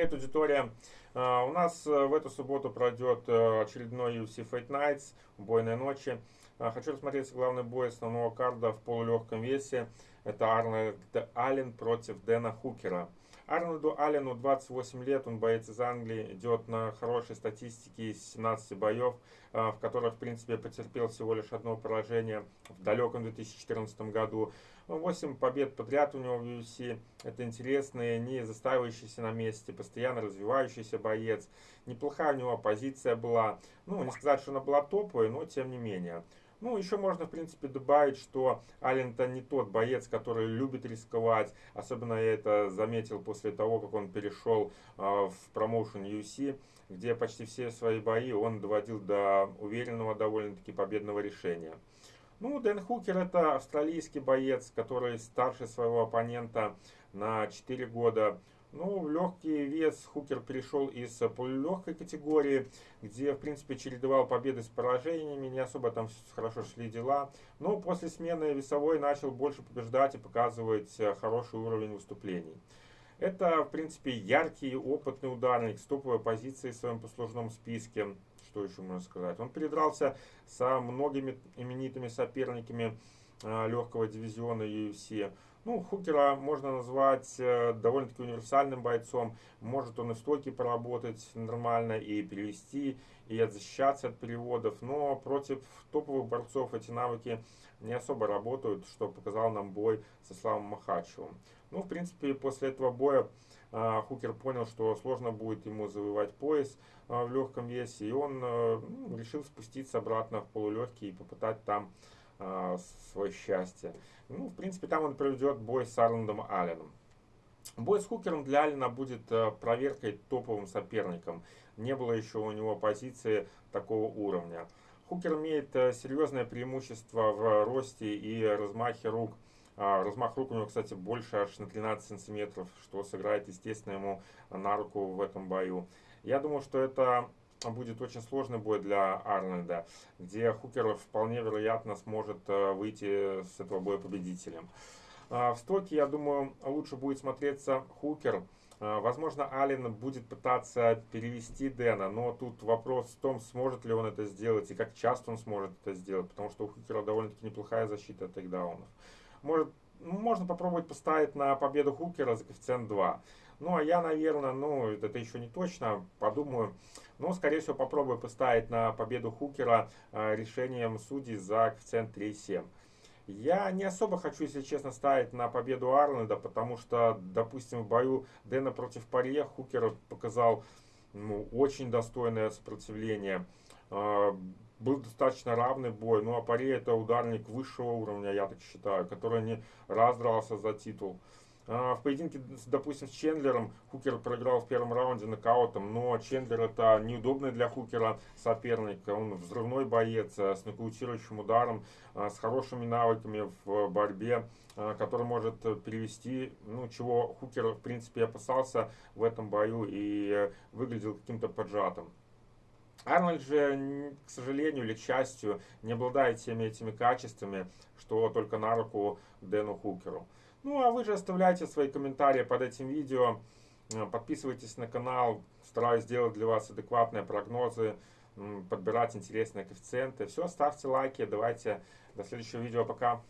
Привет, аудитория! А, у нас э, в эту субботу пройдет э, очередной UFC Fight Nights, убойной ночи. А, хочу рассмотреть главный бой основного карда в полулегком весе. Это Арнольд Аллен против Дэна Хукера. Арнольду Аллену 28 лет, он боец из Англии, идет на хорошей статистике из 17 боев, а, в которых, в принципе, потерпел всего лишь одно поражение в далеком 2014 году. 8 побед подряд у него в UFC. Это интересный, не застаивающийся на месте, постоянно развивающийся боец. Неплохая у него позиция была. Ну, не сказать, что она была топовой, но тем не менее. Ну, еще можно, в принципе, добавить, что Аллен-то не тот боец, который любит рисковать. Особенно я это заметил после того, как он перешел э, в промоушен UFC, где почти все свои бои он доводил до уверенного довольно-таки победного решения. Ну, Дэн Хукер это австралийский боец, который старше своего оппонента на 4 года. Ну, в легкий вес Хукер перешел из полулегкой категории, где, в принципе, чередовал победы с поражениями, не особо там хорошо шли дела. Но после смены весовой начал больше побеждать и показывать э, хороший уровень выступлений. Это, в принципе, яркий, опытный ударник с топовой позицией в своем послужном списке что еще можно сказать. Он передрался со многими именитыми соперниками легкого дивизиона UFC. Ну, Хукера можно назвать э, довольно-таки универсальным бойцом. Может он и в стойке поработать нормально, и перевести, и отзащищаться от переводов. Но против топовых борцов эти навыки не особо работают, что показал нам бой со Славом Махачевым. Ну, в принципе, после этого боя а, Хукер понял, что сложно будет ему завоевать пояс в легком весе, и он э, ну, решил спуститься обратно в полулегкий и попытать там а, свое счастье. Ну, в принципе, там он проведет бой с Арландом Алленом. Бой с Хукером для Алина будет э, проверкой топовым соперником. Не было еще у него позиции такого уровня. Хукер имеет э, серьезное преимущество в росте и размахе рук – а, размах рук у него, кстати, больше аж на 13 сантиметров, что сыграет, естественно, ему на руку в этом бою. Я думаю, что это будет очень сложный бой для Арнольда, где Хукер вполне вероятно сможет э, выйти с этого боя победителем. А, в стоке, я думаю, лучше будет смотреться Хукер. А, возможно, Аллен будет пытаться перевести Дэна, но тут вопрос в том, сможет ли он это сделать и как часто он сможет это сделать, потому что у Хукера довольно-таки неплохая защита от тейкдаунов. Может, можно попробовать поставить на победу Хукера за коэффициент 2. Ну, а я, наверное, ну, это еще не точно, подумаю. Но, скорее всего, попробую поставить на победу Хукера э, решением судей за коэффициент 3,7. Я не особо хочу, если честно, ставить на победу Арнольда, потому что, допустим, в бою Дэна против Парье Хукер показал ну, очень достойное сопротивление. Э, был достаточно равный бой. Ну, а Паре это ударник высшего уровня, я так считаю, который не раздрался за титул. А, в поединке, допустим, с Чендлером Хукер проиграл в первом раунде нокаутом, но Чендлер это неудобный для Хукера соперник. Он взрывной боец э, с нокаутирующим ударом, э, с хорошими навыками в борьбе, э, который может перевести, ну, чего Хукер, в принципе, опасался в этом бою и выглядел каким-то поджатым. Арнольд же, к сожалению или к счастью, не обладает всеми этими качествами, что только на руку Дэну Хукеру. Ну а вы же оставляйте свои комментарии под этим видео, э, подписывайтесь на канал, стараюсь сделать для вас адекватные прогнозы, подбирать интересные коэффициенты. Все, ставьте лайки, давайте до следующего видео, пока.